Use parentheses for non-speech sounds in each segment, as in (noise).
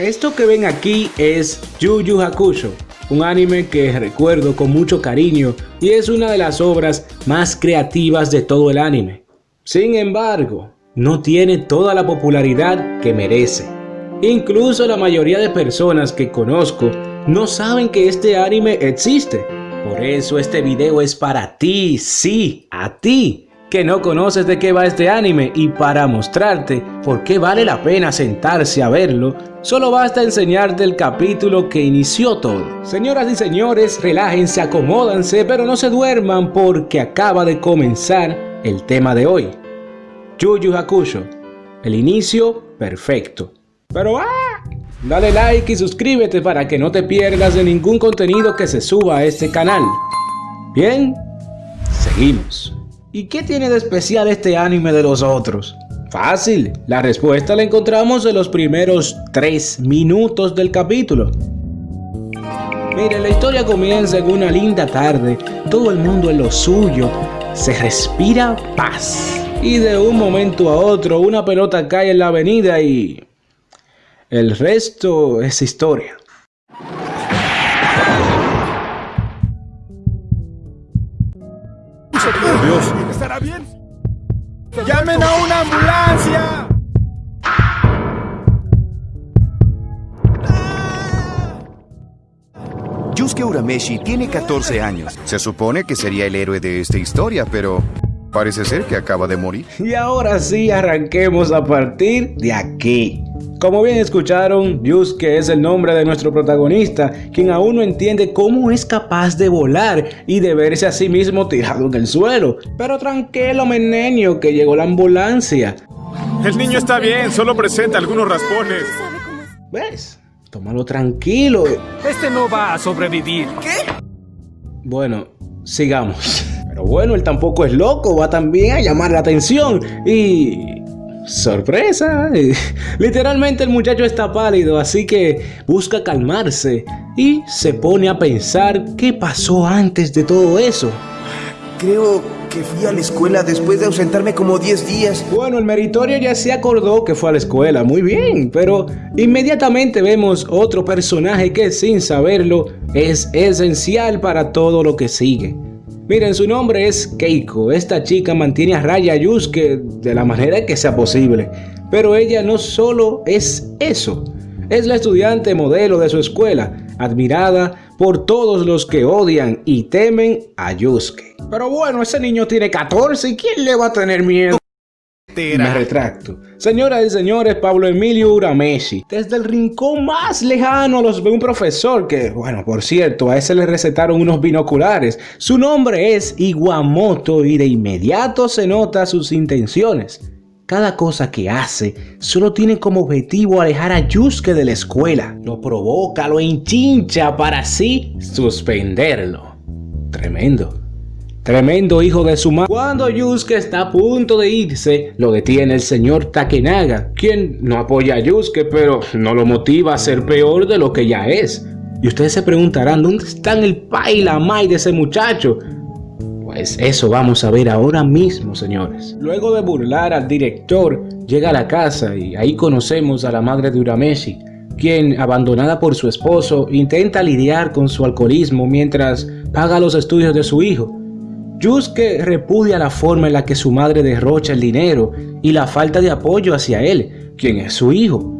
Esto que ven aquí es Yu Yu Hakusho, un anime que recuerdo con mucho cariño y es una de las obras más creativas de todo el anime. Sin embargo, no tiene toda la popularidad que merece. Incluso la mayoría de personas que conozco no saben que este anime existe. Por eso este video es para ti, sí, a ti, que no conoces de qué va este anime y para mostrarte por qué vale la pena sentarse a verlo, solo basta enseñarte el capítulo que inició todo. Señoras y señores, relájense, acomódanse, pero no se duerman porque acaba de comenzar el tema de hoy. Yu Hakusho, el inicio perfecto. Pero ¡ah! Dale like y suscríbete para que no te pierdas de ningún contenido que se suba a este canal. Bien, seguimos. ¿Y qué tiene de especial este anime de los otros? Fácil, la respuesta la encontramos en los primeros 3 minutos del capítulo. Mire, la historia comienza en una linda tarde, todo el mundo en lo suyo, se respira paz. Y de un momento a otro una pelota cae en la avenida y el resto es historia. ¡Llamen a una ambulancia! Yusuke Urameshi tiene 14 años. Se supone que sería el héroe de esta historia, pero parece ser que acaba de morir. Y ahora sí arranquemos a partir de aquí. Como bien escucharon, Yusuke es el nombre de nuestro protagonista, quien aún no entiende cómo es capaz de volar y de verse a sí mismo tirado en el suelo. Pero tranquilo, menenio, que llegó la ambulancia. El niño está bien, solo presenta algunos raspones. ¿Ves? Tómalo tranquilo. Este no va a sobrevivir. ¿Qué? Bueno, sigamos. Pero bueno, él tampoco es loco, va también a llamar la atención y sorpresa. (laughs) Literalmente el muchacho está pálido, así que busca calmarse y se pone a pensar qué pasó antes de todo eso. Creo que fui a la escuela después de ausentarme como 10 días. Bueno, el meritorio ya se acordó que fue a la escuela, muy bien, pero inmediatamente vemos otro personaje que sin saberlo es esencial para todo lo que sigue. Miren, su nombre es Keiko. Esta chica mantiene a raya a Yusuke de la manera que sea posible. Pero ella no solo es eso. Es la estudiante modelo de su escuela, admirada por todos los que odian y temen a Yusuke. Pero bueno, ese niño tiene 14 y ¿quién le va a tener miedo? Me retracto. Señoras y señores, Pablo Emilio Urameshi. Desde el rincón más lejano los ve un profesor que, bueno, por cierto, a ese le recetaron unos binoculares. Su nombre es Iguamoto y de inmediato se nota sus intenciones. Cada cosa que hace solo tiene como objetivo alejar a Yusuke de la escuela. Lo provoca, lo enchincha para así suspenderlo. Tremendo. Tremendo hijo de su madre. Cuando Yusuke está a punto de irse, lo detiene el señor Takenaga, quien no apoya a Yusuke, pero no lo motiva a ser peor de lo que ya es. Y ustedes se preguntarán, ¿dónde están el pa y la mai de ese muchacho? Pues eso vamos a ver ahora mismo, señores. Luego de burlar al director, llega a la casa y ahí conocemos a la madre de Urameshi, quien, abandonada por su esposo, intenta lidiar con su alcoholismo mientras paga los estudios de su hijo. Yusuke repudia la forma en la que su madre derrocha el dinero y la falta de apoyo hacia él, quien es su hijo.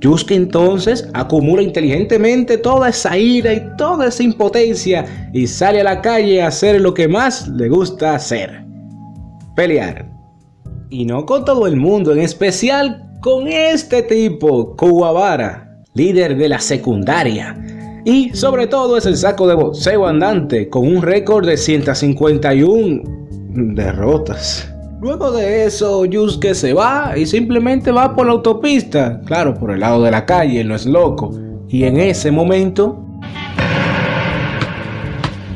Yusuke entonces acumula inteligentemente toda esa ira y toda esa impotencia y sale a la calle a hacer lo que más le gusta hacer. Pelear. Y no con todo el mundo, en especial con este tipo, Kuwabara, líder de la secundaria, y sobre todo es el saco de boxeo andante con un récord de 151 derrotas. Luego de eso, Yusuke se va y simplemente va por la autopista, claro, por el lado de la calle, no es loco. Y en ese momento,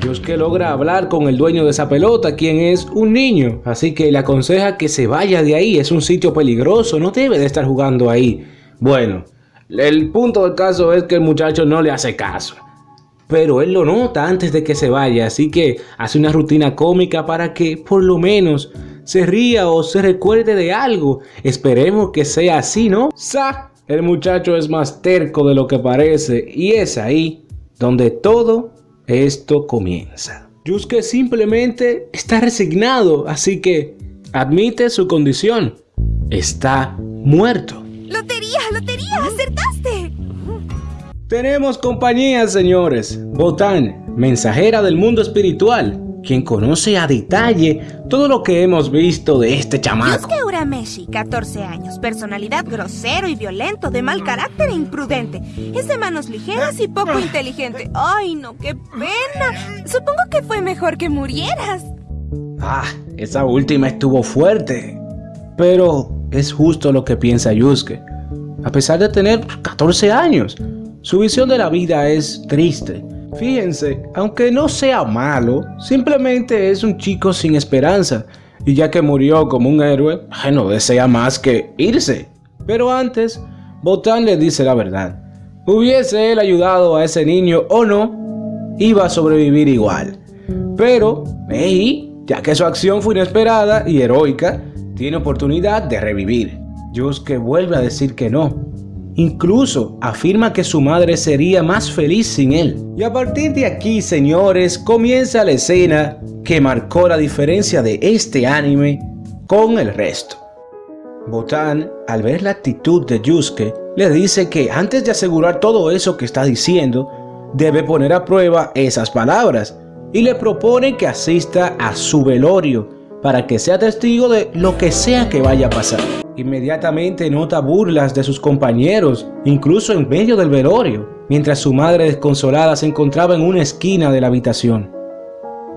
Yusuke logra hablar con el dueño de esa pelota, quien es un niño, así que le aconseja que se vaya de ahí, es un sitio peligroso, no debe de estar jugando ahí. Bueno, el punto del caso es que el muchacho no le hace caso. Pero él lo nota antes de que se vaya, así que hace una rutina cómica para que por lo menos se ría o se recuerde de algo. Esperemos que sea así, ¿no? ¡Sa! El muchacho es más terco de lo que parece y es ahí donde todo esto comienza. Yusuke simplemente está resignado, así que admite su condición. Está muerto. ¡Lotería, lotería! ¡Acertaste! Tenemos compañía, señores. Botán, mensajera del mundo espiritual, quien conoce a detalle todo lo que hemos visto de este chamaco. Yusuke Urameshi, 14 años, personalidad grosero y violento, de mal carácter e imprudente. Es de manos ligeras y poco inteligente. ¡Ay, no, qué pena! Supongo que fue mejor que murieras. Ah, esa última estuvo fuerte. Pero es justo lo que piensa Yusuke. A pesar de tener 14 años, su visión de la vida es triste. Fíjense, aunque no sea malo, simplemente es un chico sin esperanza. Y ya que murió como un héroe, no desea más que irse. Pero antes, Botán le dice la verdad. Hubiese él ayudado a ese niño o no, iba a sobrevivir igual. Pero, hey, ya que su acción fue inesperada y heroica, tiene oportunidad de revivir. Yusuke vuelve a decir que no. Incluso afirma que su madre sería más feliz sin él. Y a partir de aquí, señores, comienza la escena que marcó la diferencia de este anime con el resto. Botan, al ver la actitud de Yusuke, le dice que antes de asegurar todo eso que está diciendo, debe poner a prueba esas palabras y le propone que asista a su velorio para que sea testigo de lo que sea que vaya a pasar. Inmediatamente nota burlas de sus compañeros, incluso en medio del velorio, mientras su madre desconsolada se encontraba en una esquina de la habitación.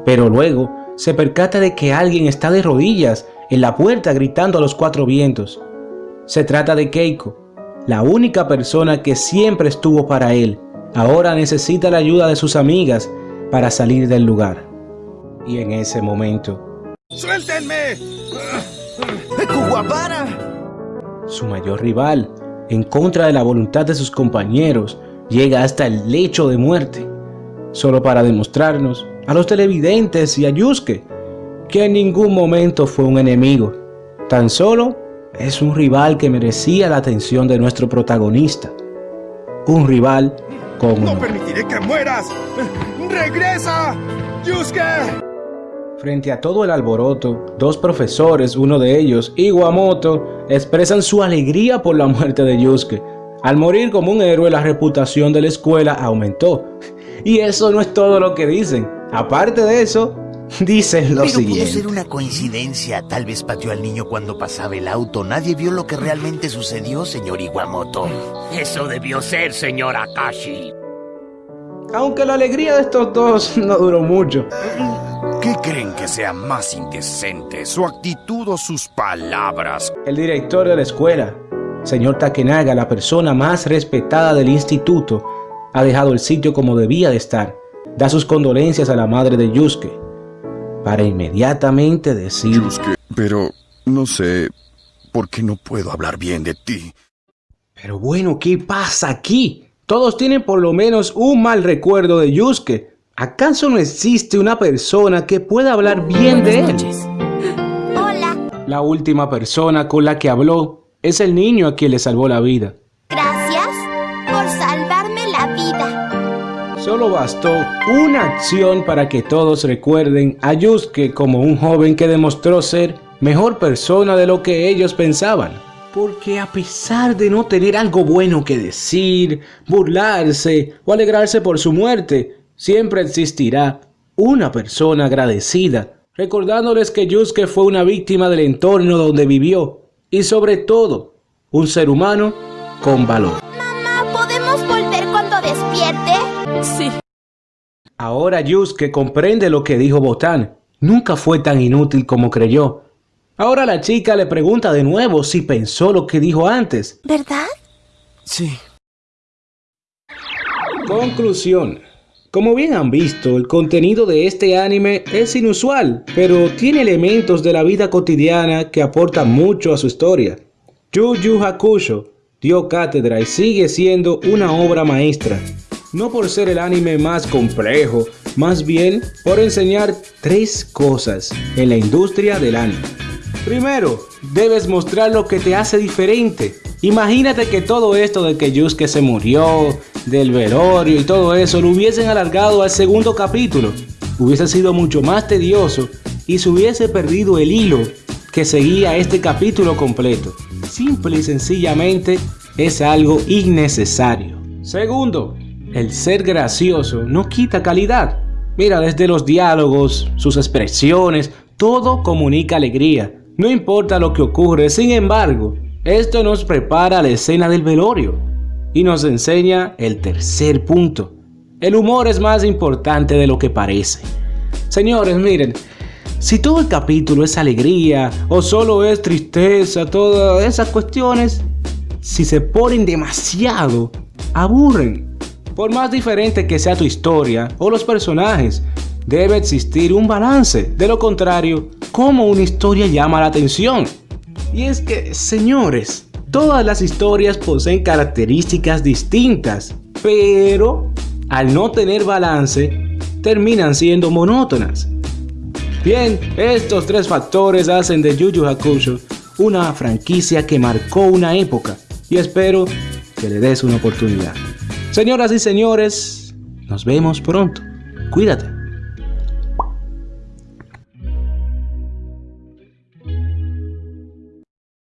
Pero luego se percata de que alguien está de rodillas en la puerta gritando a los cuatro vientos. Se trata de Keiko, la única persona que siempre estuvo para él. Ahora necesita la ayuda de sus amigas para salir del lugar. Y en ese momento, ¡Suéltenme! ¡Kuwabara! su mayor rival, en contra de la voluntad de sus compañeros, llega hasta el lecho de muerte, solo para demostrarnos a los televidentes y a Yusuke que en ningún momento fue un enemigo, tan solo es un rival que merecía la atención de nuestro protagonista, un rival con ¡No permitiré que mueras! ¡Regresa! ¡Yusuke! Frente a todo el alboroto, dos profesores, uno de ellos, Iwamoto, expresan su alegría por la muerte de Yusuke. Al morir como un héroe, la reputación de la escuela aumentó. (laughs) Y eso no es todo lo que dicen. Aparte de eso, (laughs) dicen lo Pero pudo siguiente. ser una coincidencia. Tal vez pateó al niño cuando pasaba el auto. Nadie vio lo que realmente sucedió, señor Iwamoto. Eso debió ser, señor Akashi. Aunque la alegría de estos dos (laughs) no duró mucho. ¿Qué creen que sea más indecente? ¿Su actitud o sus palabras? El director de la escuela, señor Takenaga, la persona más respetada del instituto, ha dejado el sitio como debía de estar. Da sus condolencias a la madre de Yusuke, para inmediatamente decir... Yusuke, pero no sé por qué no puedo hablar bien de ti. Pero bueno, ¿qué pasa aquí? Todos tienen por lo menos un mal recuerdo de Yusuke. ¿Acaso no existe una persona que pueda hablar bien de él? Hola, La última persona con la que habló es el niño a quien le salvó la vida. gracias por salvarme la vida. Solo bastó una acción para que todos recuerden a Yusuke como un joven que demostró ser mejor persona de lo que ellos pensaban. Porque a pesar de no tener algo bueno que decir, burlarse o alegrarse por su muerte, siempre existirá una persona agradecida, recordándoles que Yusuke fue una víctima del entorno donde vivió y sobre todo, un ser humano con valor. Mamá, ¿podemos volver cuando despierte? Sí. Ahora Yusuke comprende lo que dijo Botán. Nunca fue tan inútil como creyó. Ahora la chica le pregunta de nuevo si pensó lo que dijo antes. ¿Verdad? Sí. Conclusión. Como bien han visto, el contenido de este anime es inusual, pero tiene elementos de la vida cotidiana que aportan mucho a su historia. Yu Yu Hakusho dio cátedra y sigue siendo una obra maestra. No por ser el anime más complejo, más bien por enseñar tres cosas en la industria del anime. Primero, debes mostrar lo que te hace diferente. Imagínate que todo esto de que Yusuke se murió, del velorio y todo eso lo hubiesen alargado al segundo capítulo. Hubiese sido mucho más tedioso y se hubiese perdido el hilo que seguía este capítulo completo. Simple y sencillamente es algo innecesario. Segundo, el ser gracioso no quita calidad. Mira, desde los diálogos, sus expresiones, todo comunica alegría. No importa lo que ocurre, sin embargo, esto nos prepara la escena del velorio y nos enseña el tercer punto. El humor es más importante de lo que parece. Señores, miren, si todo el capítulo es alegría o solo es tristeza, todas esas cuestiones, si se ponen demasiado, aburren. Por más diferente que sea tu historia o los personajes, debe existir un balance. De lo contrario, ¿cómo una historia llama la atención? Y es que, señores, todas las historias poseen características distintas, pero al no tener balance, terminan siendo monótonas. Bien, estos tres factores hacen de Yu Hakusho una franquicia que marcó una época y espero que le des una oportunidad. Señoras y señores, nos vemos pronto. Cuídate.